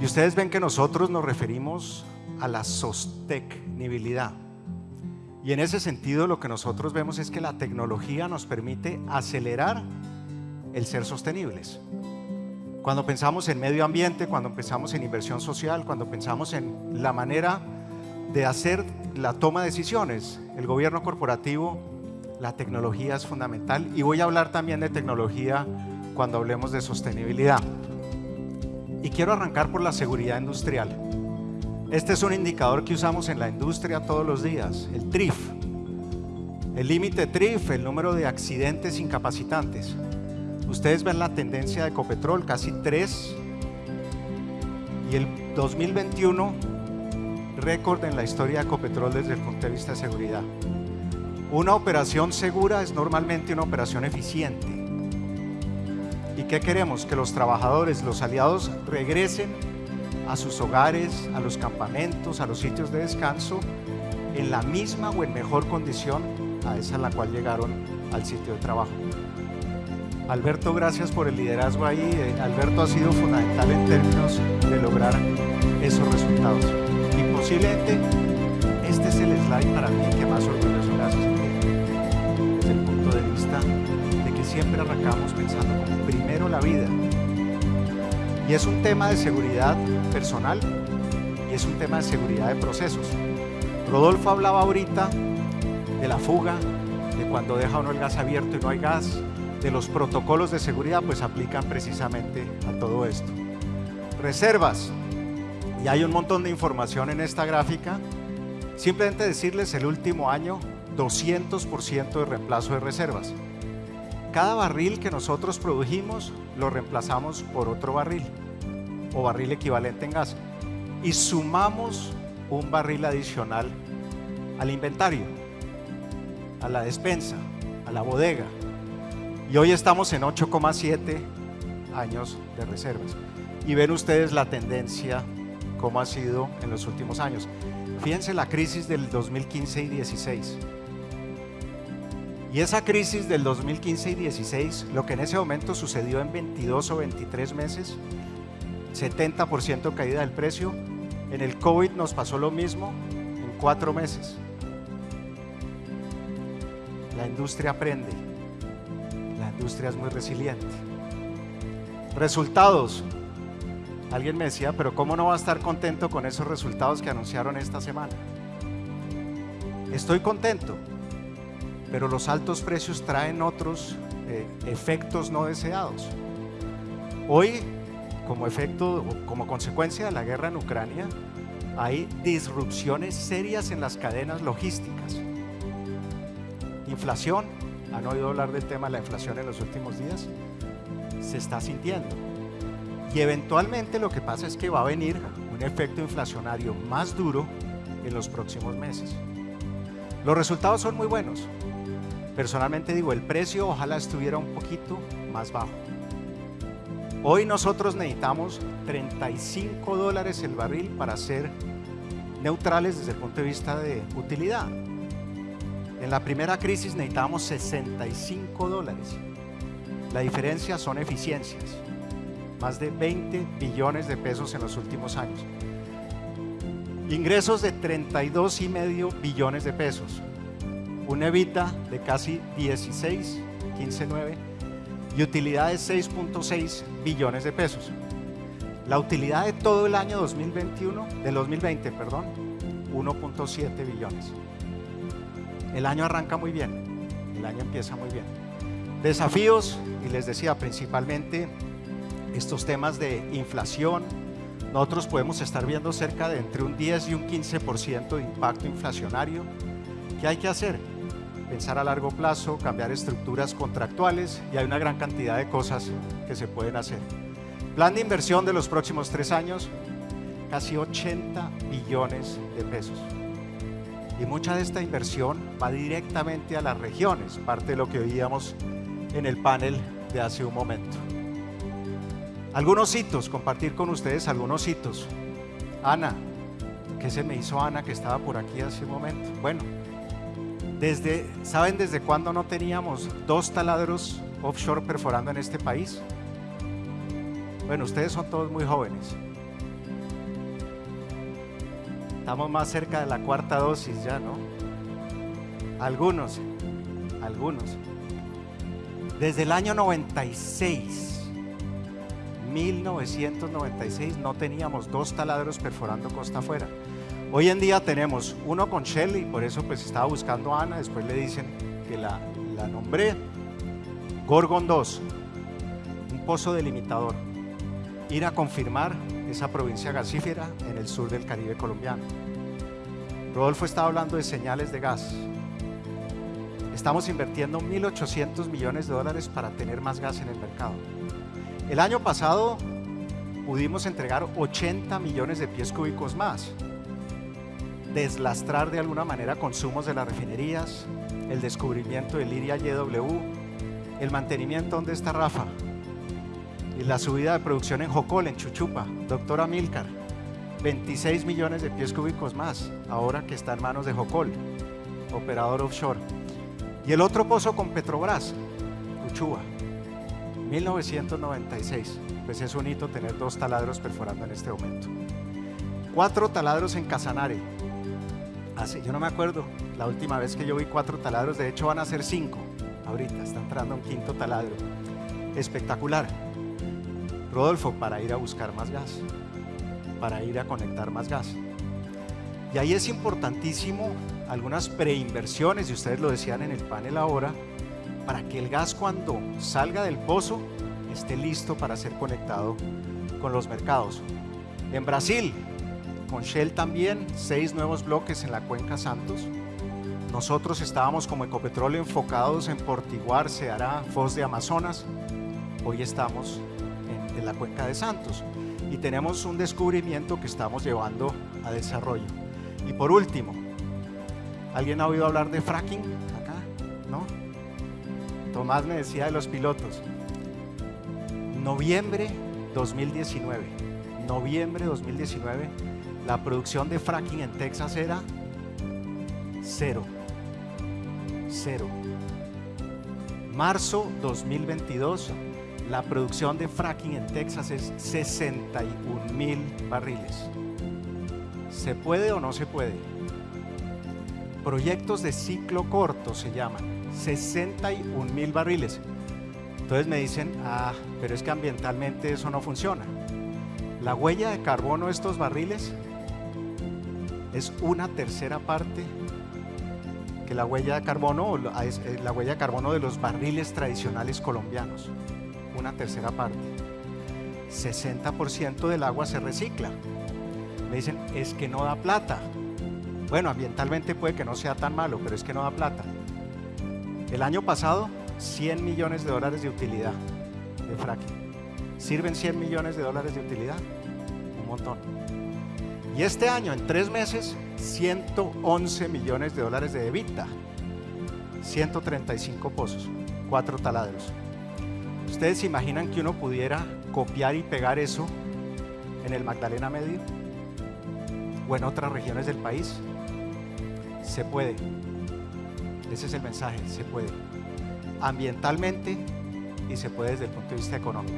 Y ustedes ven que nosotros nos referimos a la sostenibilidad. Y en ese sentido lo que nosotros vemos es que la tecnología nos permite acelerar el ser sostenibles. Cuando pensamos en medio ambiente, cuando pensamos en inversión social, cuando pensamos en la manera de hacer la toma de decisiones, el gobierno corporativo, la tecnología es fundamental y voy a hablar también de tecnología cuando hablemos de sostenibilidad. Y quiero arrancar por la seguridad industrial. Este es un indicador que usamos en la industria todos los días, el TRIF. El límite TRIF, el número de accidentes incapacitantes. Ustedes ven la tendencia de Ecopetrol, casi 3. Y el 2021, récord en la historia de Ecopetrol desde el punto de vista de seguridad. Una operación segura es normalmente una operación eficiente. ¿Y qué queremos? Que los trabajadores, los aliados regresen a sus hogares, a los campamentos, a los sitios de descanso, en la misma o en mejor condición a esa en la cual llegaron al sitio de trabajo. Alberto, gracias por el liderazgo ahí. Eh, Alberto ha sido fundamental en términos de lograr esos resultados. Y posiblemente este es el slide para mí que más orgulloso de que siempre arrancamos pensando como primero la vida. Y es un tema de seguridad personal y es un tema de seguridad de procesos. Rodolfo hablaba ahorita de la fuga, de cuando deja uno el gas abierto y no hay gas, de los protocolos de seguridad pues aplican precisamente a todo esto. Reservas. Y hay un montón de información en esta gráfica. Simplemente decirles el último año 200% de reemplazo de reservas. Cada barril que nosotros produjimos lo reemplazamos por otro barril o barril equivalente en gas y sumamos un barril adicional al inventario, a la despensa, a la bodega, y hoy estamos en 8,7 años de reservas. Y ven ustedes la tendencia, cómo ha sido en los últimos años. Fíjense la crisis del 2015 y 16. Y esa crisis del 2015 y 16, lo que en ese momento sucedió en 22 o 23 meses, 70% caída del precio, en el COVID nos pasó lo mismo en cuatro meses. La industria aprende industria es muy resiliente. Resultados. Alguien me decía, pero ¿cómo no va a estar contento con esos resultados que anunciaron esta semana? Estoy contento, pero los altos precios traen otros eh, efectos no deseados. Hoy, como efecto, como consecuencia de la guerra en Ucrania, hay disrupciones serias en las cadenas logísticas. Inflación, ¿Han oído hablar del tema de la inflación en los últimos días? Se está sintiendo. Y eventualmente lo que pasa es que va a venir un efecto inflacionario más duro en los próximos meses. Los resultados son muy buenos. Personalmente digo, el precio ojalá estuviera un poquito más bajo. Hoy nosotros necesitamos 35 dólares el barril para ser neutrales desde el punto de vista de utilidad. En la primera crisis necesitábamos 65 dólares. La diferencia son eficiencias. Más de 20 billones de pesos en los últimos años. Ingresos de 32 y medio billones de pesos. Un evita de casi 16, 15.9 y utilidad de 6.6 billones de pesos. La utilidad de todo el año 2021, del 2020, perdón, 1.7 billones. El año arranca muy bien, el año empieza muy bien. Desafíos, y les decía principalmente estos temas de inflación, nosotros podemos estar viendo cerca de entre un 10 y un 15% de impacto inflacionario. ¿Qué hay que hacer? Pensar a largo plazo, cambiar estructuras contractuales y hay una gran cantidad de cosas que se pueden hacer. Plan de inversión de los próximos tres años, casi 80 billones de pesos. Y mucha de esta inversión va directamente a las regiones, parte de lo que oíamos en el panel de hace un momento. Algunos hitos, compartir con ustedes algunos hitos. Ana, ¿qué se me hizo Ana que estaba por aquí hace un momento? Bueno, desde, ¿saben desde cuándo no teníamos dos taladros offshore perforando en este país? Bueno, ustedes son todos muy jóvenes. Estamos más cerca de la cuarta dosis ya, ¿no? Algunos, algunos. Desde el año 96, 1996, no teníamos dos taladros perforando costa afuera. Hoy en día tenemos uno con Shell y por eso pues estaba buscando a Ana, después le dicen que la, la nombré. Gorgon 2, un pozo delimitador. Ir a confirmar esa provincia gasífera en el sur del Caribe colombiano. Rodolfo estaba hablando de señales de gas. Estamos invirtiendo 1.800 millones de dólares para tener más gas en el mercado. El año pasado pudimos entregar 80 millones de pies cúbicos más. Deslastrar de alguna manera consumos de las refinerías, el descubrimiento del Liria YW, el mantenimiento donde está Rafa, y la subida de producción en Jocol, en Chuchupa, doctora Milcar, 26 millones de pies cúbicos más, ahora que está en manos de Jocol, operador offshore. Y el otro pozo con Petrobras, Uchuba, 1996. Pues es un hito tener dos taladros perforando en este momento. Cuatro taladros en Casanare. Así, yo no me acuerdo la última vez que yo vi cuatro taladros, de hecho van a ser cinco. Ahorita está entrando un quinto taladro. Espectacular. Rodolfo, para ir a buscar más gas, para ir a conectar más gas. Y ahí es importantísimo algunas preinversiones, y ustedes lo decían en el panel ahora, para que el gas cuando salga del pozo esté listo para ser conectado con los mercados. En Brasil, con Shell también, seis nuevos bloques en la cuenca Santos. Nosotros estábamos como Ecopetróleo enfocados en Portiguar, Ceará, Foz de Amazonas. Hoy estamos en, la cuenca de Santos y tenemos un descubrimiento que estamos llevando a desarrollo. Y por último, ¿alguien ha oído hablar de fracking acá? ¿No? Tomás me decía de los pilotos. Noviembre 2019, noviembre 2019, la producción de fracking en Texas era cero. Cero. Marzo 2022, la producción de fracking en Texas es 61 mil barriles. ¿Se puede o no se puede? Proyectos de ciclo corto se llaman, 61 mil barriles. Entonces me dicen, ah, pero es que ambientalmente eso no funciona. La huella de carbono de estos barriles es una tercera parte que la huella de carbono, eh, la huella de carbono de los barriles tradicionales colombianos una tercera parte. 60% del agua se recicla. Me dicen, es que no da plata. Bueno, ambientalmente puede que no sea tan malo, pero es que no da plata. El año pasado, 100 millones de dólares de utilidad de fracking. ¿Sirven 100 millones de dólares de utilidad? Un montón. Y este año, en tres meses, 111 millones de dólares de EBITDA. 135 pozos, cuatro taladros. ¿Ustedes se imaginan que uno pudiera copiar y pegar eso en el Magdalena Medio o en otras regiones del país? Se puede. Ese es el mensaje, se puede. Ambientalmente y se puede desde el punto de vista económico.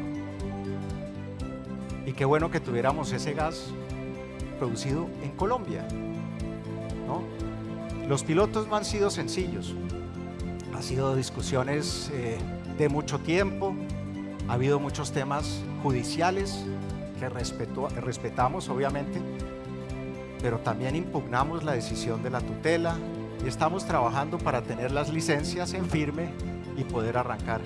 Y qué bueno que tuviéramos ese gas producido en Colombia. Los pilotos no han sido sencillos. Ha sido discusiones eh, de mucho tiempo, ha habido muchos temas judiciales que respetamos obviamente, pero también impugnamos la decisión de la tutela y estamos trabajando para tener las licencias en firme y poder arrancar.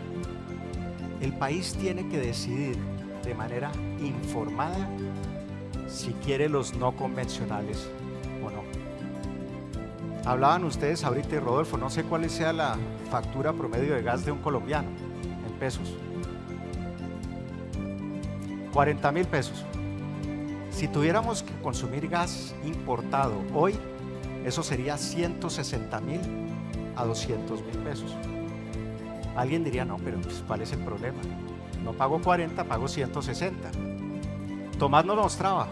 El país tiene que decidir de manera informada si quiere los no convencionales o no. Hablaban ustedes ahorita y Rodolfo, no sé cuál sea la factura promedio de gas de un colombiano en pesos. 40 mil pesos. Si tuviéramos que consumir gas importado hoy, eso sería 160 mil a 200 mil pesos. Alguien diría, no, pero pues, ¿cuál es el problema? No pago 40, pago 160. Tomás nos mostraba,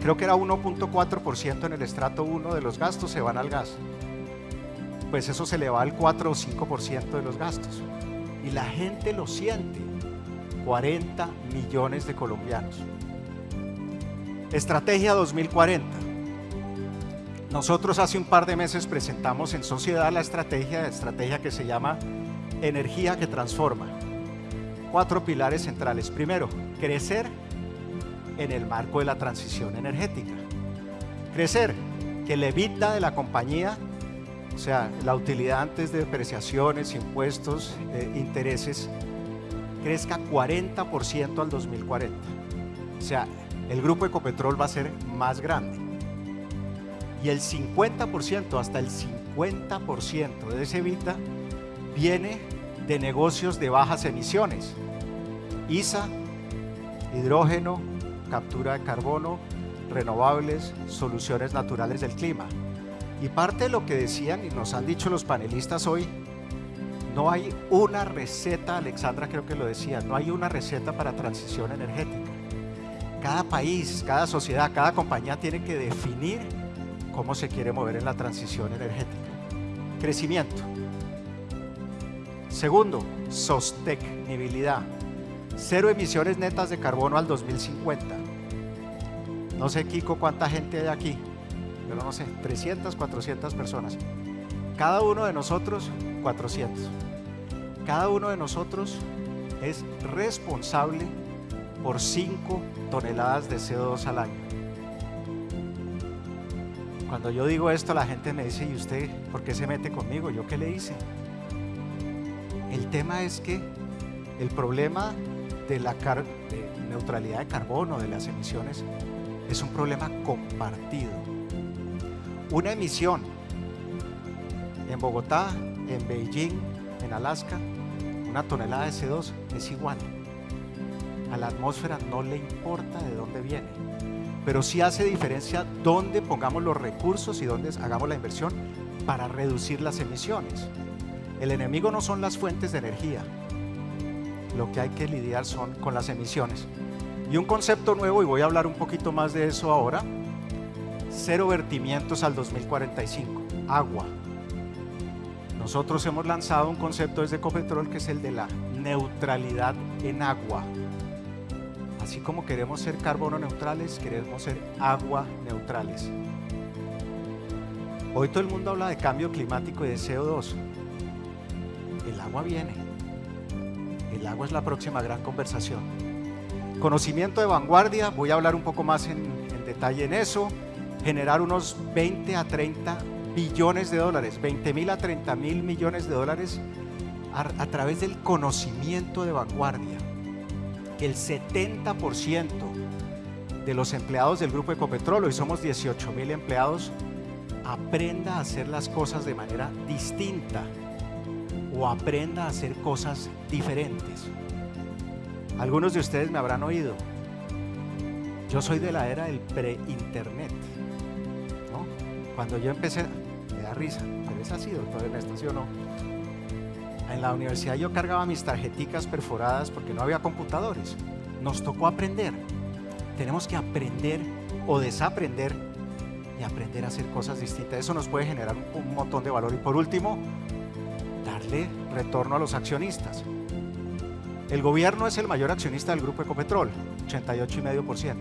creo que era 1.4% en el estrato 1 de los gastos se van al gas. Pues eso se le va al 4 o 5% de los gastos. y la gente lo siente. 40 millones de colombianos. Estrategia 2040. Nosotros hace un par de meses presentamos en sociedad la estrategia, estrategia que se llama Energía que Transforma. Cuatro pilares centrales. Primero, crecer en el marco de la transición energética. Crecer, que el EBITDA de la compañía, o sea, la utilidad antes de depreciaciones, impuestos, eh, intereses, crezca 40% al 2040. O sea, el grupo Ecopetrol va a ser más grande. Y el 50%, hasta el 50% de ese EBITDA viene de negocios de bajas emisiones. ISA, hidrógeno, captura de carbono, renovables, soluciones naturales del clima. Y parte de lo que decían y nos han dicho los panelistas hoy, no hay una receta, Alexandra creo que lo decía, no hay una receta para transición energética. Cada país, cada sociedad, cada compañía tiene que definir cómo se quiere mover en la transición energética. Crecimiento. Segundo, sostenibilidad. Cero emisiones netas de carbono al 2050 no sé, Kiko, cuánta gente hay aquí, pero no sé, 300, 400 personas. Cada uno de nosotros, 400. Cada uno de nosotros es responsable por 5 toneladas de CO2 al año. Cuando yo digo esto, la gente me dice, ¿y usted por qué se mete conmigo? ¿Yo qué le hice? El tema es que el problema de la neutralidad de carbono, de las emisiones, es un problema compartido. Una emisión en Bogotá, en Beijing, en Alaska, una tonelada de CO2 es igual. A la atmósfera no le importa de dónde viene, pero sí hace diferencia dónde pongamos los recursos y dónde hagamos la inversión para reducir las emisiones. El enemigo no son las fuentes de energía, lo que hay que lidiar son con las emisiones. Y un concepto nuevo, y voy a hablar un poquito más de eso ahora, cero vertimientos al 2045, agua. Nosotros hemos lanzado un concepto desde Ecopetrol que es el de la neutralidad en agua. Así como queremos ser carbono neutrales, queremos ser agua neutrales. Hoy todo el mundo habla de cambio climático y de CO2. El agua viene. El agua es la próxima gran conversación. Conocimiento de vanguardia, voy a hablar un poco más en, detalle en eso. Generar unos 20 a 30 billones de dólares, 20 mil a 30 mil millones de dólares a, través del conocimiento de vanguardia. El 70% de los empleados del grupo Ecopetrol, hoy somos 18 mil empleados, aprenda a hacer las cosas de manera distinta o aprenda a hacer cosas diferentes. Algunos de ustedes me habrán oído. Yo soy de la era del pre-internet. Cuando yo empecé, me da risa, pero es así, doctor Ernesto, ¿sí o no? En la universidad yo cargaba mis tarjeticas perforadas porque no había computadores. Nos tocó aprender. Tenemos que aprender o desaprender y aprender a hacer cosas distintas. Eso nos puede generar un montón de valor. Y por último, darle retorno a los accionistas. El gobierno es el mayor accionista del grupo Ecopetrol, 88,5%.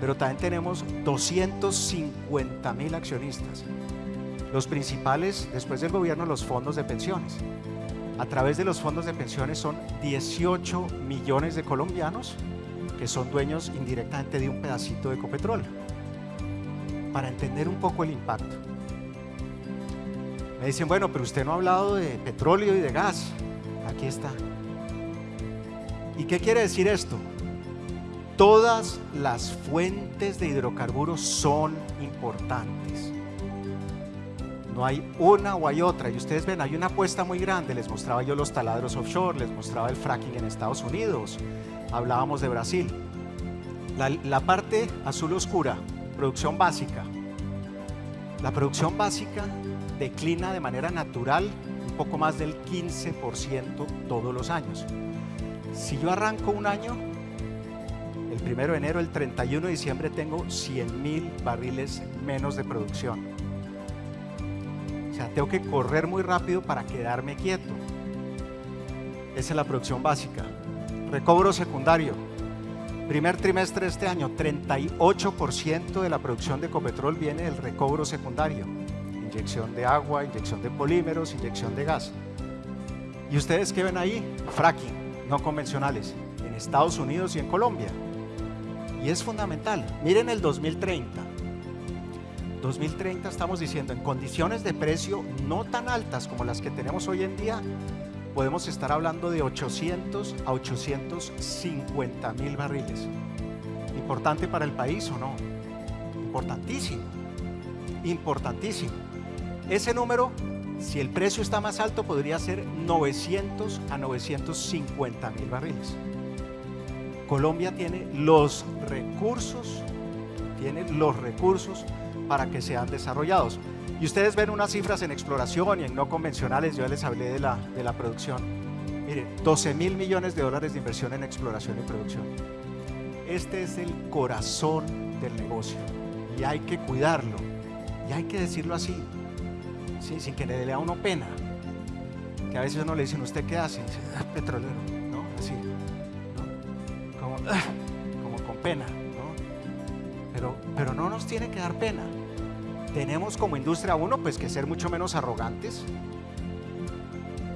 Pero también tenemos 250 mil accionistas. Los principales, después del gobierno, los fondos de pensiones. A través de los fondos de pensiones son 18 millones de colombianos que son dueños indirectamente de un pedacito de Ecopetrol. Para entender un poco el impacto. Me dicen, bueno, pero usted no ha hablado de petróleo y de gas. Aquí está. ¿Y qué quiere decir esto? Todas las fuentes de hidrocarburos son importantes. No hay una o hay otra. Y ustedes ven, hay una apuesta muy grande. Les mostraba yo los taladros offshore, les mostraba el fracking en Estados Unidos. Hablábamos de Brasil. La, la parte azul oscura, producción básica. La producción básica declina de manera natural un poco más del 15% todos los años. Si yo arranco un año, el primero de enero, el 31 de diciembre tengo 100 mil barriles menos de producción. O sea, tengo que correr muy rápido para quedarme quieto. Esa es la producción básica. Recobro secundario. Primer trimestre de este año, 38% de la producción de Ecopetrol viene del recobro secundario. Inyección de agua, inyección de polímeros, inyección de gas. ¿Y ustedes qué ven ahí? Fracking, no convencionales, en Estados Unidos y en Colombia. Y es fundamental. Miren el 2030. 2030 estamos diciendo, en condiciones de precio no tan altas como las que tenemos hoy en día, podemos estar hablando de 800 a 850 mil barriles. ¿Importante para el país o no? Importantísimo, importantísimo. Ese número, si el precio está más alto, podría ser 900 a 950 mil barriles. Colombia tiene los recursos, tiene los recursos para que sean desarrollados. Y ustedes ven unas cifras en exploración y en no convencionales, yo les hablé de la, de la producción. Miren, 12 mil millones de dólares de inversión en exploración y producción. Este es el corazón del negocio y hay que cuidarlo y hay que decirlo así, sin que le dé a uno pena. Que a veces uno le dicen, ¿usted qué hace? Ah, petrolero, ¿no? Así, Como, como con pena, ¿no? Pero, pero no nos tiene que dar pena tenemos como industria uno pues que ser mucho menos arrogantes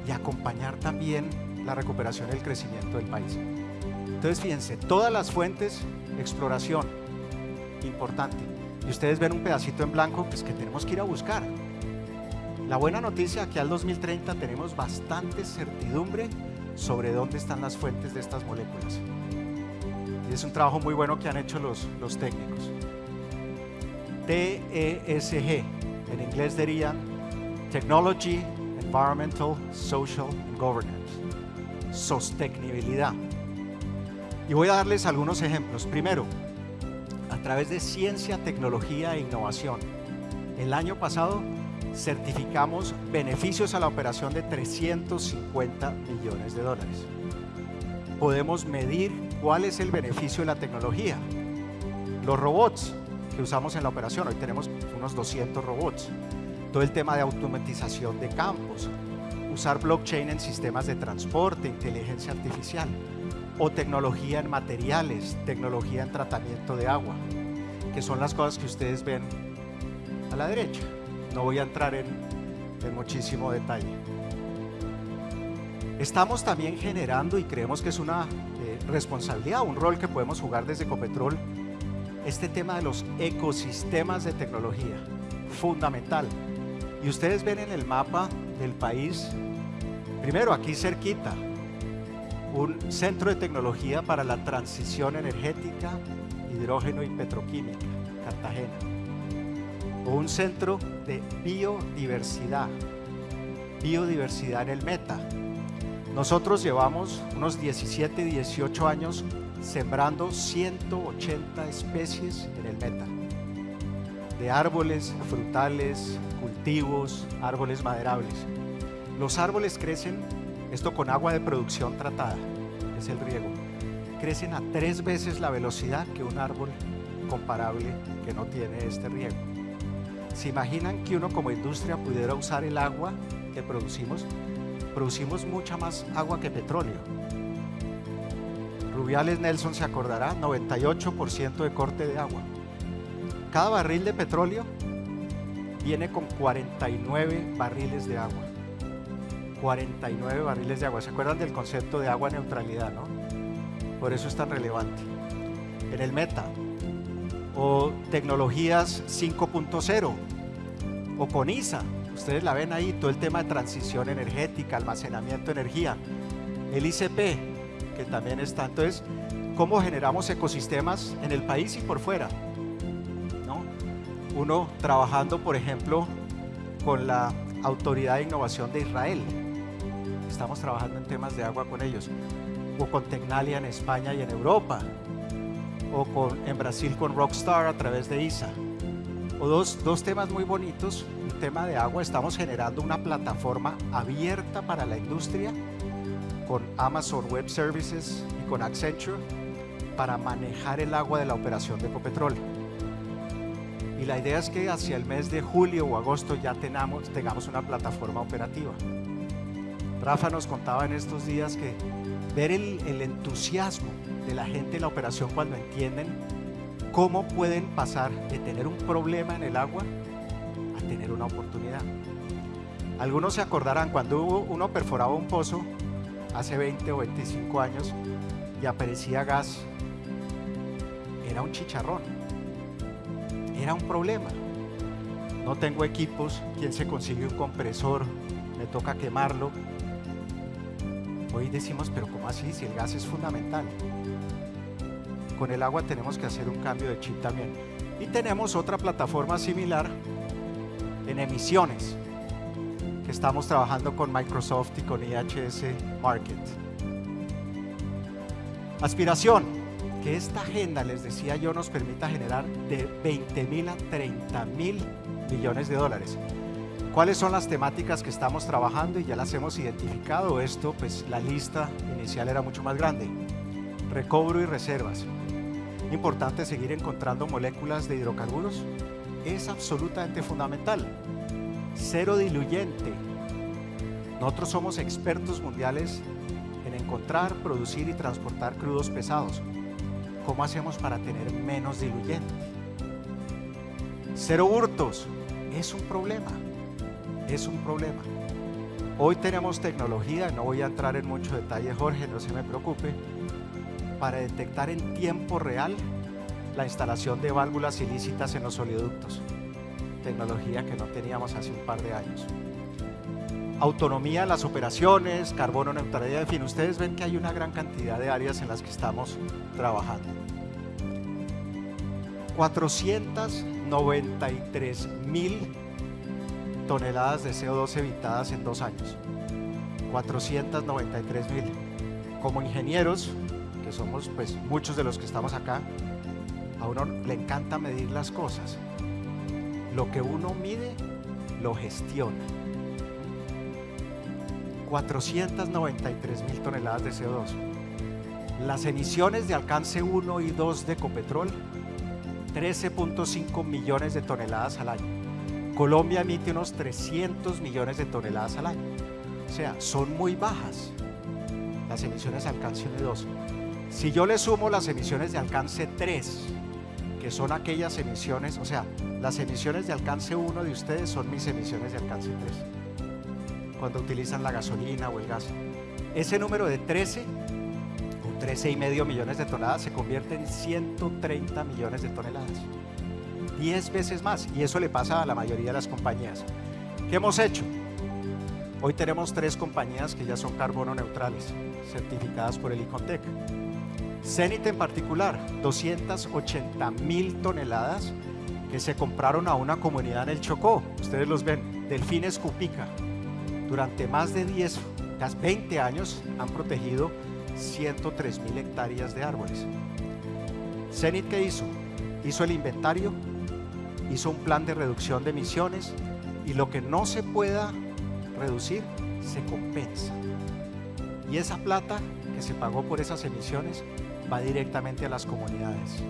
y acompañar también la recuperación y el crecimiento del país. Entonces fíjense, todas las fuentes, exploración, importante. Y ustedes ven un pedacito en blanco pues que tenemos que ir a buscar. La buena noticia que al 2030 tenemos bastante certidumbre sobre dónde están las fuentes de estas moléculas. Y es un trabajo muy bueno que han hecho los, los técnicos. TESG, en inglés dirían Technology, Environmental, Social and Governance, sostenibilidad. Y voy a darles algunos ejemplos. Primero, a través de ciencia, tecnología e innovación. El año pasado certificamos beneficios a la operación de 350 millones de dólares. Podemos medir cuál es el beneficio de la tecnología. Los robots, que usamos en la operación. Hoy tenemos unos 200 robots. Todo el tema de automatización de campos, usar blockchain en sistemas de transporte, inteligencia artificial o tecnología en materiales, tecnología en tratamiento de agua, que son las cosas que ustedes ven a la derecha. No voy a entrar en, muchísimo detalle. Estamos también generando y creemos que es una eh, responsabilidad, un rol que podemos jugar desde Copetrol este tema de los ecosistemas de tecnología, fundamental. Y ustedes ven en el mapa del país, primero aquí cerquita, un centro de tecnología para la transición energética, hidrógeno y petroquímica, Cartagena. O un centro de biodiversidad, biodiversidad en el Meta. Nosotros llevamos unos 17, 18 años sembrando 180 especies en el meta, de árboles, frutales, cultivos, árboles maderables. Los árboles crecen, esto con agua de producción tratada, es el riego, crecen a tres veces la velocidad que un árbol comparable que no tiene este riego. ¿Se imaginan que uno como industria pudiera usar el agua que producimos? Producimos mucha más agua que petróleo Rubiales Nelson se acordará, 98% de corte de agua. Cada barril de petróleo viene con 49 barriles de agua. 49 barriles de agua. ¿Se acuerdan del concepto de agua neutralidad, no? Por eso es tan relevante. En el Meta, o tecnologías 5.0, o con ISA, ustedes la ven ahí, todo el tema de transición energética, almacenamiento de energía. El ICP, que también está. Entonces, ¿cómo generamos ecosistemas en el país y por fuera? ¿No? Uno trabajando, por ejemplo, con la Autoridad de Innovación de Israel. Estamos trabajando en temas de agua con ellos. O con Tecnalia en España y en Europa. O con, en Brasil con Rockstar a través de ISA. O dos, dos temas muy bonitos. Un tema de agua. Estamos generando una plataforma abierta para la industria con Amazon Web Services y con Accenture para manejar el agua de la operación de Ecopetrol. Y la idea es que hacia el mes de julio o agosto ya tengamos una plataforma operativa. Rafa nos contaba en estos días que ver el, entusiasmo de la gente en la operación cuando entienden cómo pueden pasar de tener un problema en el agua a tener una oportunidad. Algunos se acordarán cuando uno perforaba un pozo hace 20 o 25 años y aparecía gas, era un chicharrón, era un problema. No tengo equipos, ¿quién se consigue un compresor? Me toca quemarlo. Hoy decimos, pero ¿cómo así? Si el gas es fundamental. Con el agua tenemos que hacer un cambio de chip también. Y tenemos otra plataforma similar en emisiones, que estamos trabajando con Microsoft y con IHS Market. Aspiración, que esta agenda, les decía yo, nos permita generar de 20 mil a 30 mil millones de dólares. ¿Cuáles son las temáticas que estamos trabajando y ya las hemos identificado? Esto, pues la lista inicial era mucho más grande. Recobro y reservas. Importante seguir encontrando moléculas de hidrocarburos. Es absolutamente fundamental. Cero diluyente. Nosotros somos expertos mundiales en encontrar, producir y transportar crudos pesados. ¿Cómo hacemos para tener menos diluyente? Cero hurtos. Es un problema es un problema. Hoy tenemos tecnología, no voy a entrar en mucho detalle Jorge, no se me preocupe, para detectar en tiempo real la instalación de válvulas ilícitas en los oleoductos. Tecnología que no teníamos hace un par de años. Autonomía las operaciones, carbono neutralidad, en fin, ustedes ven que hay una gran cantidad de áreas en las que estamos trabajando. 493 mil toneladas de CO2 evitadas en dos años. 493 mil. Como ingenieros, que somos pues muchos de los que estamos acá, a uno le encanta medir las cosas. Lo que uno mide, lo gestiona. 493 mil toneladas de CO2. Las emisiones de alcance 1 y 2 de Copetrol, 13.5 millones de toneladas al año. Colombia emite unos 300 millones de toneladas al año. O sea, son muy bajas las emisiones de alcance 1 y 2. Si yo le sumo las emisiones de alcance 3, que son aquellas emisiones, o sea, las emisiones de alcance 1 de ustedes son mis emisiones de alcance 3, cuando utilizan la gasolina o el gas. Ese número de 13 o 13 y medio millones de toneladas se convierte en 130 millones de toneladas. 10 veces más y eso le pasa a la mayoría de las compañías. ¿Qué hemos hecho? Hoy tenemos tres compañías que ya son carbono neutrales, certificadas por el ICONTEC. Zenit en particular, 280 mil toneladas que se compraron a una comunidad en el Chocó. Ustedes los ven, Delfines Cupica. Durante más de 10, casi 20 años han protegido 103 mil hectáreas de árboles. Zenit, ¿qué hizo? Hizo el inventario hizo un plan de reducción de emisiones y lo que no se pueda reducir se compensa. Y esa plata que se pagó por esas emisiones va directamente a las comunidades.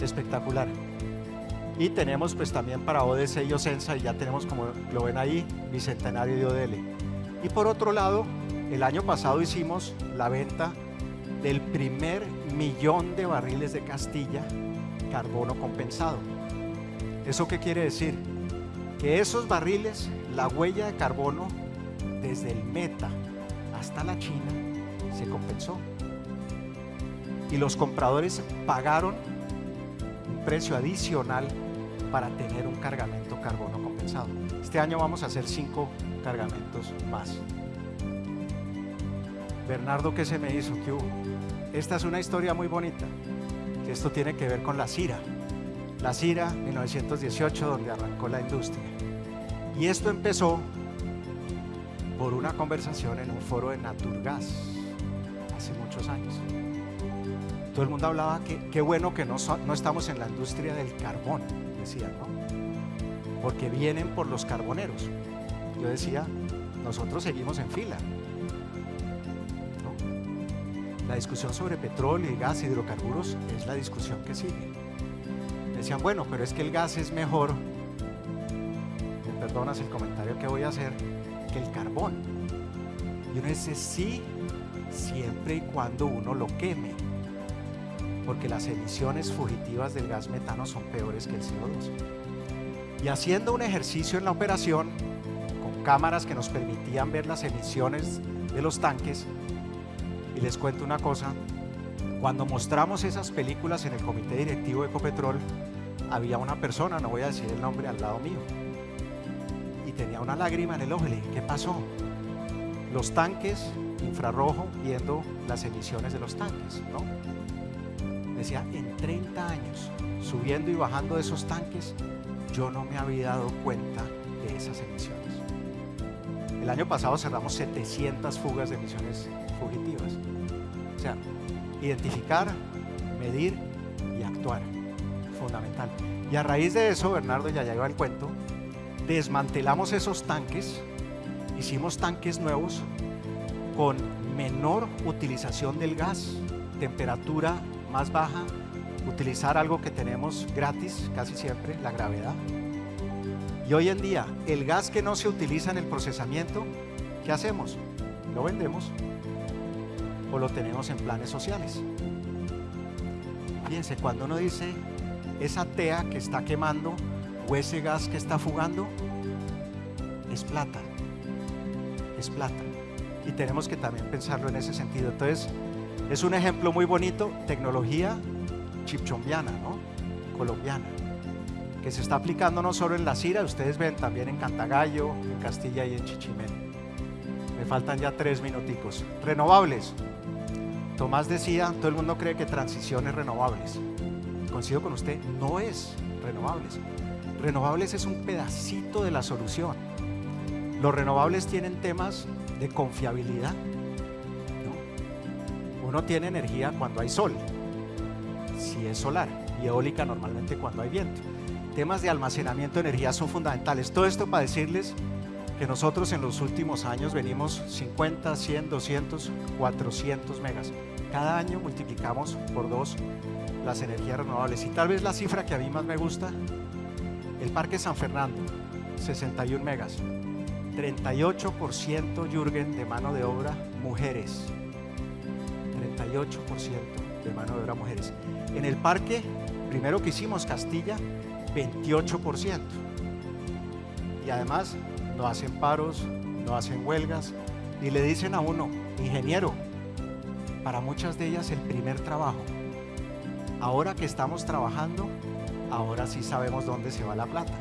Espectacular. Y tenemos pues también para ODC y Ocensa, y ya tenemos como lo ven ahí, Bicentenario de ODL. Y por otro lado, el año pasado hicimos la venta del primer millón de barriles de Castilla carbono compensado. ¿Eso qué quiere decir? Que esos barriles, la huella de carbono desde el Meta hasta la China se compensó. Y los compradores pagaron un precio adicional para tener un cargamento carbono compensado. Este año vamos a hacer cinco cargamentos más. Bernardo, ¿qué se me hizo? ¿Qué hubo? Esta es una historia muy bonita. Esto tiene que ver con la CIRA. La CIRA 1918, donde arrancó la industria. Y esto empezó por una conversación en un foro de Naturgas hace muchos años. Todo el mundo hablaba que qué bueno que no, no estamos en la industria del carbón, decían, ¿no? Porque vienen por los carboneros. Yo decía, nosotros seguimos en fila. La discusión sobre petróleo y gas hidrocarburos es la discusión que sigue decían, bueno, pero es que el gas es mejor, me perdonas el comentario que voy a hacer, que el carbón. Y uno dice sí, siempre y cuando uno lo queme, porque las emisiones fugitivas del gas metano son peores que el CO2. Y haciendo un ejercicio en la operación, con cámaras que nos permitían ver las emisiones de los tanques, y les cuento una cosa, cuando mostramos esas películas en el comité directivo de Ecopetrol, había una persona, no voy a decir el nombre, al lado mío, y tenía una lágrima en el ojo, le dije, ¿qué pasó? Los tanques infrarrojo viendo las emisiones de los tanques, ¿no? Decía, en 30 años, subiendo y bajando de esos tanques, yo no me había dado cuenta de esas emisiones. El año pasado cerramos 700 fugas de emisiones fugitivas. O sea, identificar, medir. Y a raíz de eso, Bernardo ya llegó al cuento, desmantelamos esos tanques, hicimos tanques nuevos con menor utilización del gas, temperatura más baja, utilizar algo que tenemos gratis casi siempre, la gravedad. Y hoy en día, el gas que no se utiliza en el procesamiento, ¿qué hacemos? Lo vendemos o lo tenemos en planes sociales. Fíjense, cuando uno dice esa tea que está quemando o ese gas que está fugando, es plata, es plata. Y tenemos que también pensarlo en ese sentido. Entonces, es un ejemplo muy bonito, tecnología chipchombiana, ¿no? colombiana, que se está aplicando no solo en la Cira, ustedes ven también en Cantagallo, en Castilla y en Chichimén. Me faltan ya tres minuticos. Renovables. Tomás decía, todo el mundo cree que transiciones renovables. Coincido con usted, no es renovables. Renovables es un pedacito de la solución. Los renovables tienen temas de confiabilidad, uno tiene energía cuando hay sol, si es solar, y eólica normalmente cuando hay viento. Temas de almacenamiento de energía son fundamentales. Todo esto para decirles que nosotros en los últimos años venimos 50, 100, 200, 400 megas. Cada año multiplicamos por dos las energías renovables. Y tal vez la cifra que a mí más me gusta, el Parque San Fernando, 61 megas. 38% Jürgen de mano de obra mujeres. 38% de mano de obra mujeres. En el parque, primero que hicimos Castilla, 28%. Y además no hacen paros, no hacen huelgas, y le dicen a uno, ingeniero, para muchas de ellas el primer trabajo. Ahora que estamos trabajando, ahora sí sabemos dónde se va la plata.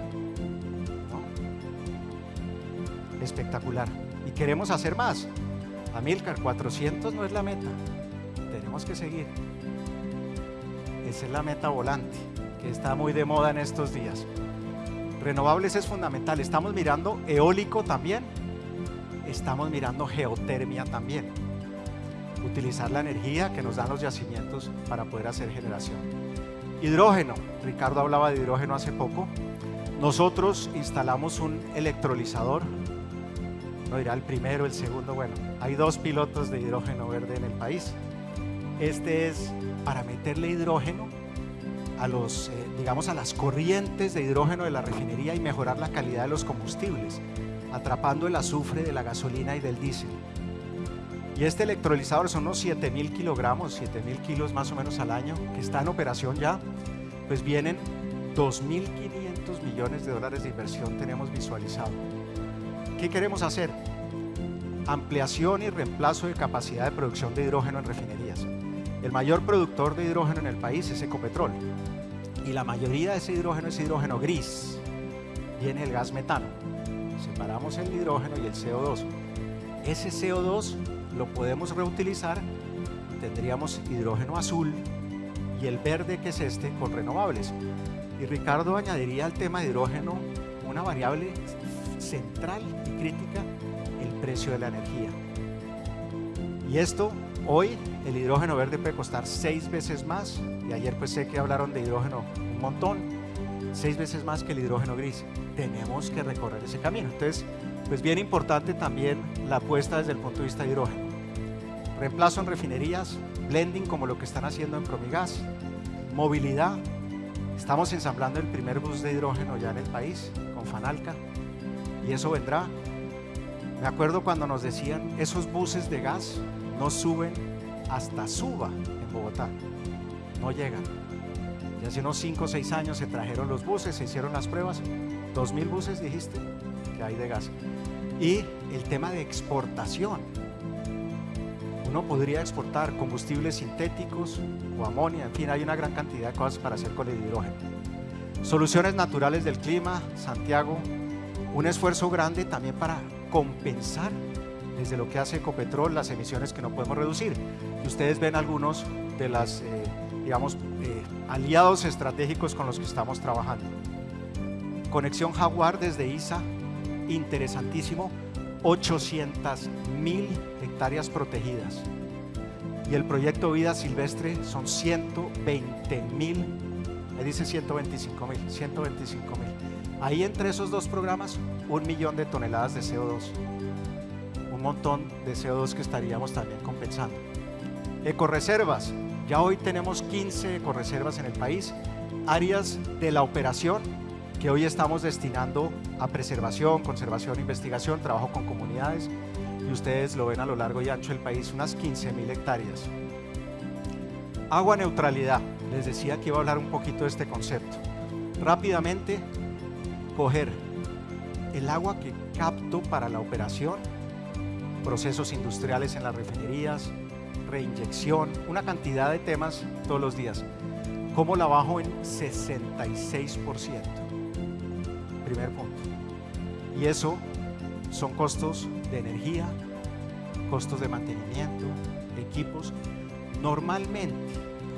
Espectacular. Y queremos hacer más. Amilcar, 400 no es la meta que seguir. Esa es la meta volante, que está muy de moda en estos días. Renovables es fundamental. Estamos mirando eólico también. Estamos mirando geotermia también. Utilizar la energía que nos dan los yacimientos para poder hacer generación. Hidrógeno. Ricardo hablaba de hidrógeno hace poco. Nosotros instalamos un electrolizador. No dirá el primero, el segundo. Bueno, hay dos pilotos de hidrógeno verde en el país. Este es para meterle hidrógeno a los, eh, digamos, a las corrientes de hidrógeno de la refinería y mejorar la calidad de los combustibles, atrapando el azufre de la gasolina y del diésel. Y este electrolizador son unos 7000 kilogramos, 7000 kilos más o menos al año, que está en operación ya, pues vienen 2.500 millones de dólares de inversión tenemos visualizado. ¿Qué queremos hacer? Ampliación y reemplazo de capacidad de producción de hidrógeno en refinerías. El mayor productor de hidrógeno en el país es Ecopetrol y la mayoría de ese hidrógeno es hidrógeno gris. Viene el gas metano. Separamos el hidrógeno y el CO2. Ese CO2 lo podemos reutilizar tendríamos hidrógeno azul y el verde que es este con renovables. Y Ricardo añadiría al tema de hidrógeno una variable central y crítica, el precio de la energía. Y esto Hoy el hidrógeno verde puede costar seis veces más, y ayer pues sé que hablaron de hidrógeno un montón, seis veces más que el hidrógeno gris. Tenemos que recorrer ese camino. Entonces, pues bien importante también la apuesta desde el punto de vista de hidrógeno. Reemplazo en refinerías, blending como lo que están haciendo en Promigas, movilidad. Estamos ensamblando el primer bus de hidrógeno ya en el país con Fanalca y eso vendrá Me acuerdo cuando nos decían, esos buses de gas no suben hasta Suba en Bogotá, no llegan. Y hace unos 5 o 6 años se trajeron los buses, se hicieron las pruebas, 2.000 buses dijiste que hay de gas. Y el tema de exportación. Uno podría exportar combustibles sintéticos o amonia, en fin, hay una gran cantidad de cosas para hacer con el hidrógeno. Soluciones naturales del clima, Santiago, un esfuerzo grande también para compensar desde lo que hace Ecopetrol las emisiones que no podemos reducir. Y ustedes ven algunos de los, eh, digamos, eh, aliados estratégicos con los que estamos trabajando. Conexión Jaguar desde ISA, interesantísimo, 800 mil hectáreas protegidas. Y el proyecto Vida Silvestre son 120 mil, me dice 125 mil, 125 mil. Ahí entre esos dos programas, un millón de toneladas de CO2. Un montón de CO2 que estaríamos también compensando. Ecoreservas, ya hoy tenemos 15 ecoreservas en el país, áreas de la operación que hoy estamos destinando a preservación, conservación, investigación, trabajo con comunidades y ustedes lo ven a lo largo y ancho del país, unas 15 mil hectáreas. Agua neutralidad, les decía que iba a hablar un poquito de este concepto. Rápidamente, coger el agua que capto para la operación, procesos industriales en las refinerías, reinyección, una cantidad de temas todos los días. ¿Cómo la bajo en 66%? Primer punto. Y eso son costos de energía, costos de mantenimiento, equipos. Normalmente,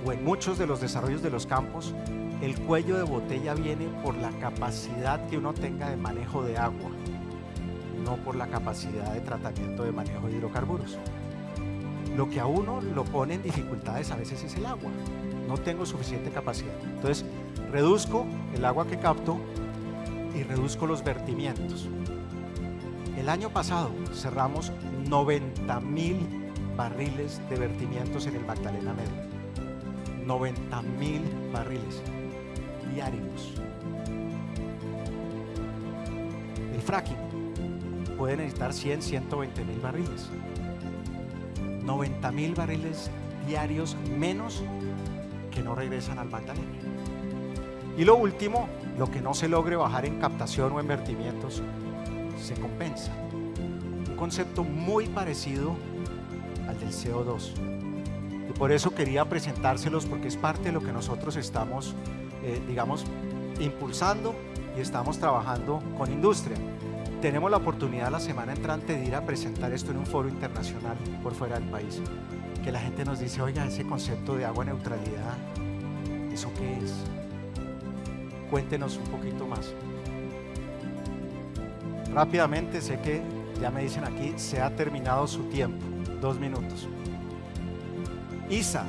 o en muchos de los desarrollos de los campos, el cuello de botella viene por la capacidad que uno tenga de manejo de agua, no por la capacidad de tratamiento de manejo de hidrocarburos. Lo que a uno lo pone en dificultades a veces es el agua. No tengo suficiente capacidad. Entonces, reduzco el agua que capto y reduzco los vertimientos. El año pasado cerramos 90 mil barriles de vertimientos en el Magdalena Medio. 90 mil barriles diarios. El fracking puede necesitar 100, 120 mil barriles. 90 mil barriles diarios menos que no regresan al Magdalena. Y lo último, lo que no se logre bajar en captación o en vertimientos, se compensa. Un concepto muy parecido al del CO2. Y por eso quería presentárselos porque es parte de lo que nosotros estamos, eh, digamos, impulsando y estamos trabajando con industria. Tenemos la oportunidad la semana entrante de ir a presentar esto en un foro internacional por fuera del país. Que la gente nos dice, oiga, ese concepto de agua neutralidad, ¿eso qué es? Cuéntenos un poquito más. Rápidamente, sé que ya me dicen aquí, se ha terminado su tiempo. Dos minutos. ISA.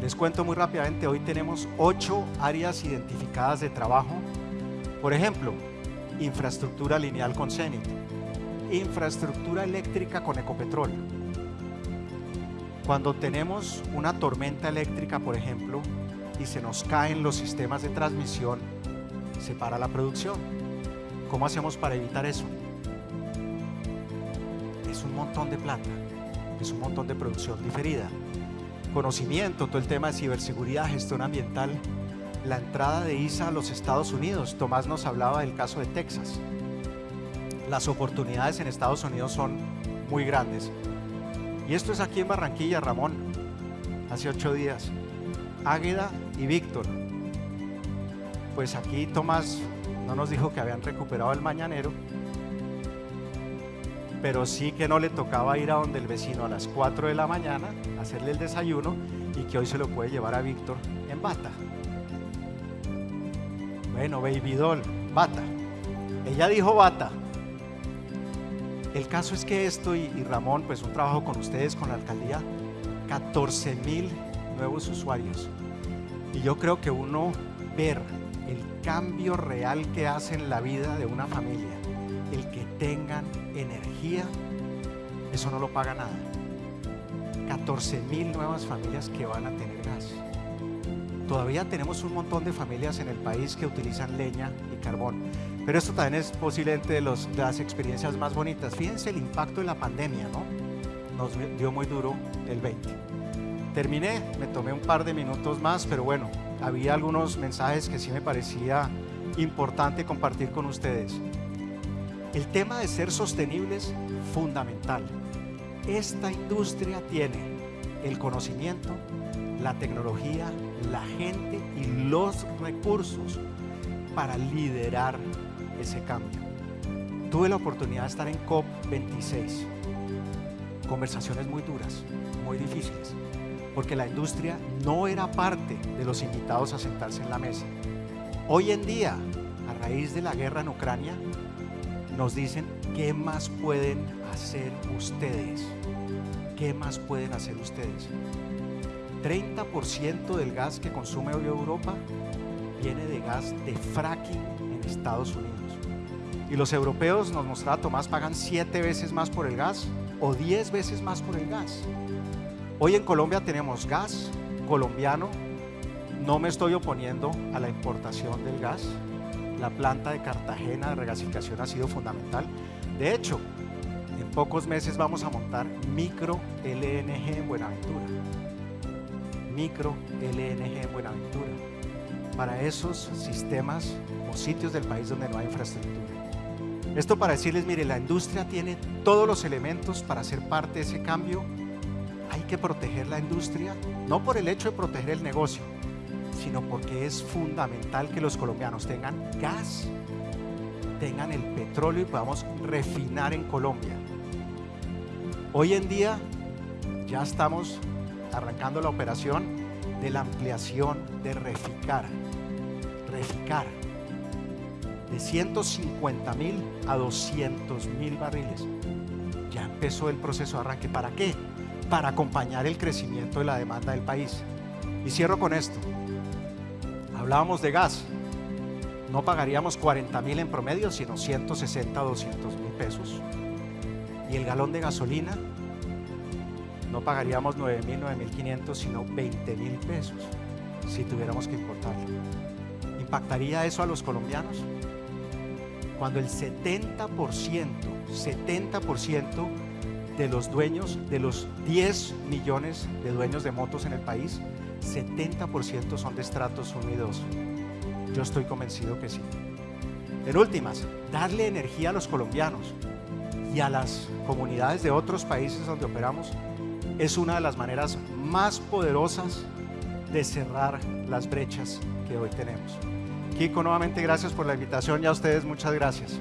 Les cuento muy rápidamente, hoy tenemos ocho áreas identificadas de trabajo. Por ejemplo, infraestructura lineal con CENIT, infraestructura eléctrica con Ecopetrol. Cuando tenemos una tormenta eléctrica, por ejemplo, y se nos caen los sistemas de transmisión, se para la producción. ¿Cómo hacemos para evitar eso? Es un montón de plata, es un montón de producción diferida. Conocimiento, todo el tema de ciberseguridad, gestión ambiental, la entrada de ISA a los Estados Unidos. Tomás nos hablaba del caso de Texas. Las oportunidades en Estados Unidos son muy grandes. Y esto es aquí en Barranquilla, Ramón, hace ocho días. Águeda y Víctor. Pues aquí Tomás no nos dijo que habían recuperado el mañanero, pero sí que no le tocaba ir a donde el vecino a las 4 de la mañana, hacerle el desayuno y que hoy se lo puede llevar a Víctor en bata. Bueno, Baby Doll, bata. Ella dijo bata. El caso es que esto y, Ramón, pues un trabajo con ustedes, con la alcaldía, 14 mil nuevos usuarios. Y yo creo que uno ver el cambio real que hace en la vida de una familia, el que tengan energía, eso no lo paga nada. 14 mil nuevas familias que van a tener gas. Todavía tenemos un montón de familias en el país que utilizan leña y carbón. Pero esto también es posiblemente de, las experiencias más bonitas. Fíjense el impacto de la pandemia, ¿no? Nos dio muy duro el 20. Terminé, me tomé un par de minutos más, pero bueno, había algunos mensajes que sí me parecía importante compartir con ustedes. El tema de ser sostenibles, fundamental. Esta industria tiene el conocimiento, la tecnología, la gente y los recursos para liderar ese cambio. Tuve la oportunidad de estar en COP26. Conversaciones muy duras, muy difíciles, porque la industria no era parte de los invitados a sentarse en la mesa. Hoy en día, a raíz de la guerra en Ucrania, nos dicen qué más pueden hacer ustedes. ¿Qué más pueden hacer ustedes? 30% del gas que consume hoy Europa viene de gas de fracking en Estados Unidos. Y los europeos, nos mostraba Tomás, pagan 7 veces más por el gas o 10 veces más por el gas. Hoy en Colombia tenemos gas colombiano. No me estoy oponiendo a la importación del gas. La planta de Cartagena de regasificación ha sido fundamental. De hecho, en pocos meses vamos a montar micro LNG en Buenaventura. Micro LNG en Buenaventura. Para esos sistemas o sitios del país donde no hay infraestructura. Esto para decirles, mire, la industria tiene todos los elementos para ser parte de ese cambio. Que proteger la industria, no por el hecho de proteger el negocio, sino porque es fundamental que los colombianos tengan gas, tengan el petróleo y podamos refinar en Colombia. Hoy en día ya estamos arrancando la operación de la ampliación de Reficar. Reficar de 150 mil a 200 mil barriles. Ya empezó el proceso de arranque. ¿Para qué? Para acompañar el crecimiento de la demanda del país. Y cierro con esto. Hablábamos de gas. No pagaríamos 40 mil en promedio, sino 160 a 200 mil pesos. Y el galón de gasolina, no pagaríamos 9 mil, 9 mil 500, sino 20 mil pesos si tuviéramos que importarlo. ¿Impactaría eso a los colombianos? Cuando el 70%, 70% de los dueños, de los 10 millones de dueños de motos en el país, 70% son de estratos 1 y 2. Yo estoy convencido que sí. En últimas, darle energía a los colombianos y a las comunidades de otros países donde operamos es una de las maneras más poderosas de cerrar las brechas que hoy tenemos. Kiko, nuevamente gracias por la invitación y a ustedes muchas gracias.